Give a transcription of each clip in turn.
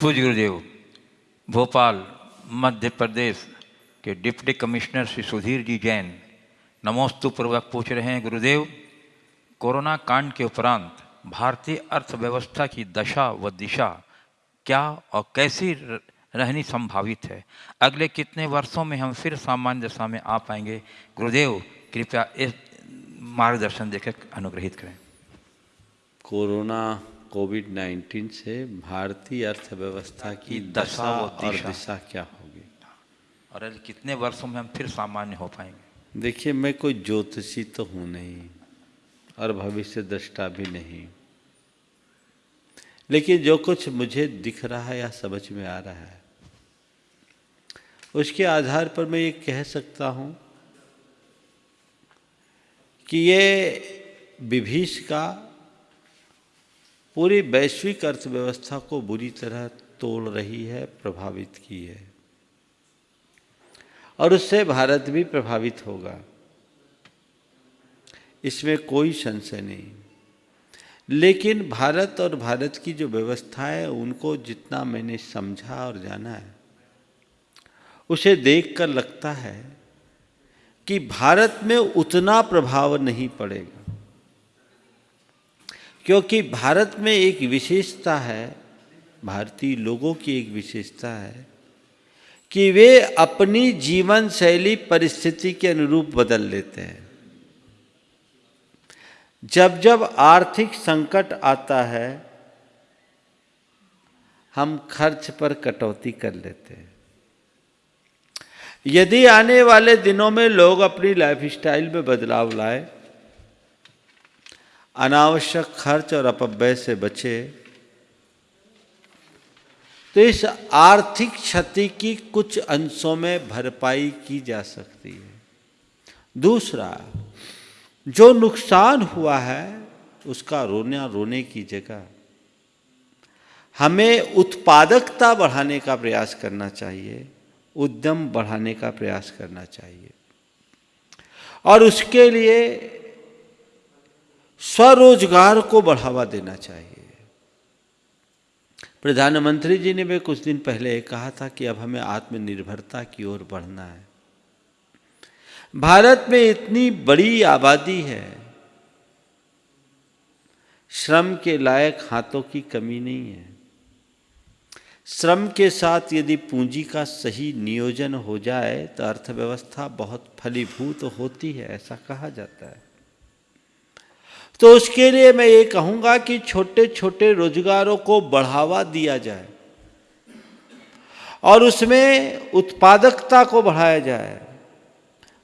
पूज्य गुरुदेव, भोपाल, मध्य प्रदेश के deputy commissioner Shri Sudhir ji Jain नमोस्तु पूर्वक पूछ रहे हैं, गुरुदेव, कोरोना कांड के उपरांत भारतीय अर्थव्यवस्था की दशा व दिशा क्या और कैसी रहनी संभावित है? अगले कितने वर्षों में हम फिर सामान्य दशा में आ पाएँगे? गुरुदेव, कृपया इस मार्गदर्शन देकर अनुग्रहित करें। कोरोना कोविड 19 से भारतीय अर्थव्यवस्था की दशा और दिशा। क्या होगी? और कितने वर्षों में हम फिर सामान्य हो पाएँगे? देखिए मैं कोई ज्योतिषी तो हूँ नहीं और भविष्य दृष्टा भी नहीं। लेकिन जो कुछ मुझे दिख रहा है या समझ में आ रहा है उसके आधार पर मैं ये कह सकता हूँ कि ये विभीष का पूरी वैश्विक अर्थव्यवस्था को बुरी तरह तोड़ रही है, प्रभावित की है। और उससे भारत भी प्रभावित होगा। इसमें कोई संशय नहीं। लेकिन भारत और भारत की जो व्यवस्था है, उनको जितना मैंने समझा और जाना है, उसे देखकर लगता है कि भारत में उतना प्रभाव नहीं पड़ेगा। क्योंकि भारत में एक विशेषता है, भारतीय लोगों की एक विशेषता है, कि वे अपनी जीवन शैली परिस्थिति के अनुरूप बदल लेते हैं। जब जब आर्थिक संकट आता है, हम खर्च पर कटौती कर लेते हैं। यदि आने वाले दिनों में लोग अपनी लाइफ स्टाइल में बदलाव लाए अनावश्यक खर्च और अपव्यय से बचे। तो इस आर्थिक क्षति की कुछ अंशों में भरपाई की जा सकती है। दूसरा, जो नुकसान हुआ है, उसका रोना रोने की जगह। हमें उत्पादकता बढ़ाने का प्रयास करना चाहिए, उद्यम बढ़ाने का प्रयास करना चाहिए। और उसके लिए स्वरोजगार को बढ़ावा देना चाहिए। प्रधानमंत्री जी ने भी कुछ दिन पहले कहा था कि अब हमें आत्मनिर्भरता की ओर बढ़ना है। भारत में इतनी बड़ी आबादी है, श्रम के लायक हाथों की कमी नहीं है। श्रम के साथ यदि पूंजी का सही नियोजन हो जाए तो अर्थव्यवस्था बहुत फलीभूत होती है, ऐसा कहा जाता है। तो उसके लिए मैं ये कहूँगा कि छोटे छोटे रोजगारों को बढ़ावा दिया जाए और उसमें उत्पादकता को बढ़ाया जाए।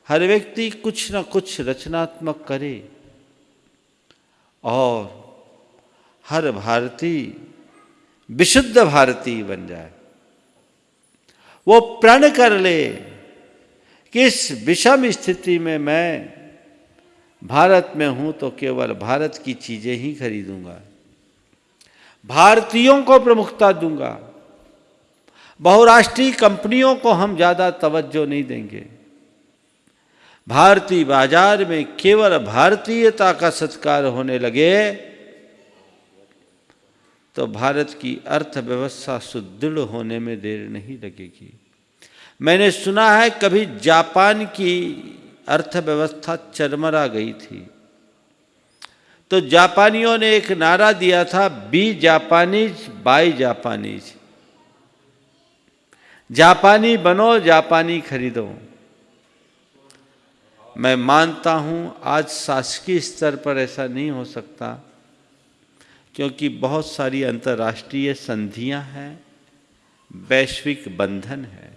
हर व्यक्ति कुछ न कुछ रचनात्मक करे और हर भारतीय विशुद्ध भारतीय बन जाए। वो प्रण कर ले कि इस विषम स्थिति में मैं भारत में हूँ तो केवल भारत की चीज़ें ही खरीदूँगा। भारतीयों को प्रमुखता दूँगा। बहुराष्ट्रीय कंपनियों को हम ज़्यादा तवज्जो नहीं देंगे। भारतीय बाज़ार में केवल भारतीयता का सत्कार होने लगे तो भारत की अर्थव्यवस्था सुदृढ़ होने में देर नहीं लगेगी। मैंने सुना है कभी जापान की अर्थव्यवस्था चरमरा गई थी। तो जापानियों ने एक नारा दिया था बी जापानीज बाई जापानीज जापानी बनो, जापानी खरीदो। मैं मानता हूँ, आज शासकीय स्तर पर ऐसा नहीं हो सकता, क्योंकि बहुत सारी अंतर्राष्ट्रीय संधियाँ हैं, वैश्विक बंधन है।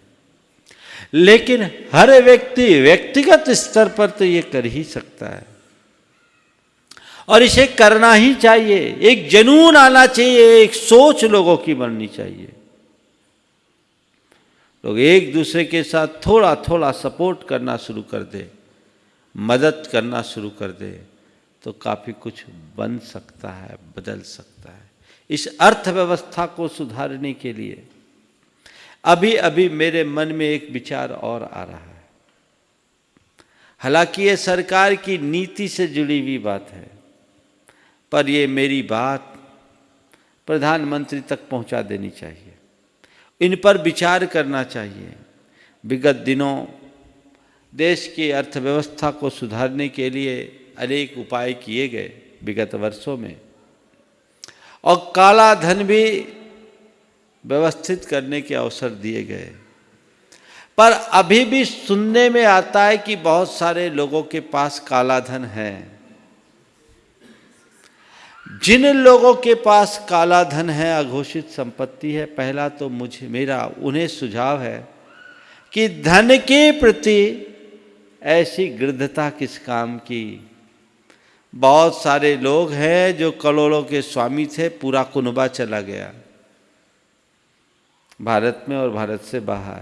लेकिन हर व्यक्ति व्यक्तिगत स्तर पर तो ये कर ही सकता है। और इसे करना ही चाहिए। एक जनून आना चाहिए, एक सोच लोगों की बननी चाहिए। लोग एक दूसरे के साथ थोड़ा थोड़ा सपोर्ट करना शुरू कर दे, मदद करना शुरू कर दे तो काफ़ी कुछ बन सकता है, बदल सकता है। इस अर्थव्यवस्था को सुधारने के लिए अभी अभी मेरे मन में एक विचार और आ रहा है। हालाँकि ये सरकार की नीति से जुड़ी हुई बात है, पर ये मेरी बात प्रधानमंत्री तक पहुँचा देनी चाहिए। इन पर विचार करना चाहिए। विगत दिनों देश की अर्थव्यवस्था को सुधारने के लिए अनेक उपाय किए गए विगत वर्षों में। और काला धन भी व्यवस्थित करने के अवसर दिए गए। पर अभी भी सुनने में आता है कि बहुत सारे लोगों के पास काला धन है। जिन लोगों के पास काला धन है, अघोषित संपत्ति है, पहला तो मुझे, मेरा, उन्हें सुझाव है कि धन के प्रति ऐसी गृद्धता किस काम की। बहुत सारे लोग हैं जो करोड़ों के स्वामी थे, पूरा कुनबा चला गया। भारत में और भारत से बाहर।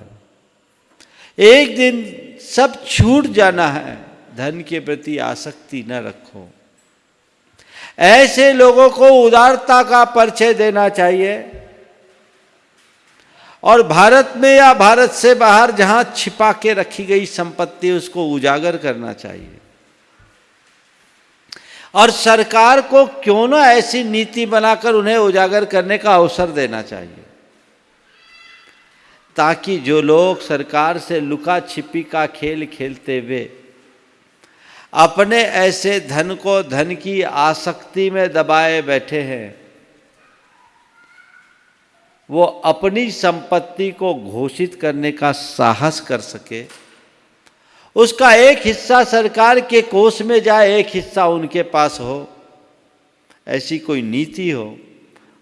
एक दिन सब छूट जाना है, धन के प्रति आसक्ति न रखो। ऐसे लोगों को उदारता का परिचय देना चाहिए। और भारत में या भारत से बाहर जहाँ छिपा के रखी गई संपत्ति, उसको उजागर करना चाहिए। और सरकार को क्यों ना ऐसी नीति बनाकर उन्हें उजागर करने का अवसर देना चाहिए? ताकि जो लोग सरकार से लुका छिपी का खेल खेलते हुए अपने ऐसे धन को धन की आसक्ति में दबाए बैठे हैं। वो अपनी संपत्ति को घोषित करने का साहस कर सके। उसका एक हिस्सा सरकार के कोष में जाए, एक हिस्सा उनके पास हो। ऐसी कोई नीति हो,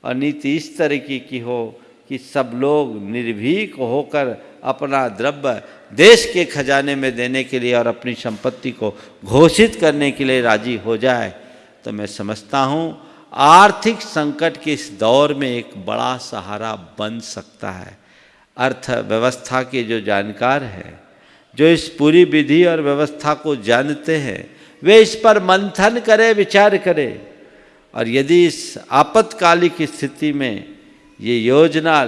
और नीति इस तरीके की हो कि सब लोग निर्भीक होकर अपना द्रव्य देश के खजाने में देने के लिए और अपनी संपत्ति को घोषित करने के लिए राज़ी हो जाए। तो मैं समझता हूँ, आर्थिक संकट के इस दौर में एक बड़ा सहारा बन सकता है। अर्थव्यवस्था के जो जानकार हैं, जो इस पूरी विधि और व्यवस्था को जानते हैं, वे इस पर मंथन करें, विचार करें। और यदि इस आपातकालिक स्थिति में ये योजना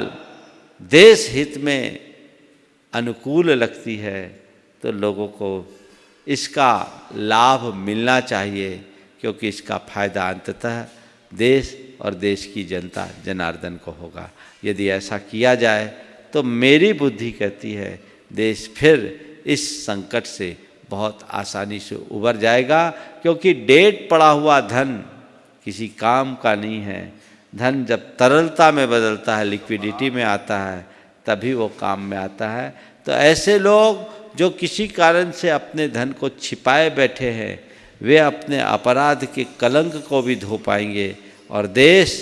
देश हित में अनुकूल लगती है तो लोगों को इसका लाभ मिलना चाहिए, क्योंकि इसका फ़ायदा अंततः देश और देश की जनता, जनार्दन को होगा। यदि ऐसा किया जाए तो मेरी बुद्धि कहती है, देश फिर इस संकट से बहुत आसानी से उबर जाएगा, क्योंकि डेट पड़ा हुआ धन किसी काम का नहीं है। धन जब तरलता में बदलता है लिक्विडिटी में आता है, तभी वो काम में आता है। तो ऐसे लोग जो किसी कारण से अपने धन को छिपाए बैठे हैं, वे अपने अपराध के कलंक को भी धो पाएँगे और देश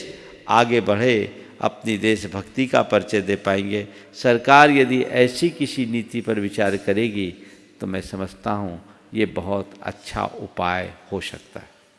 आगे बढ़े, अपनी देशभक्ति का परिचय दे पाएँगे। सरकार यदि ऐसी किसी नीति पर विचार करेगी तो मैं समझता हूँ, ये बहुत अच्छा उपाय हो सकता है।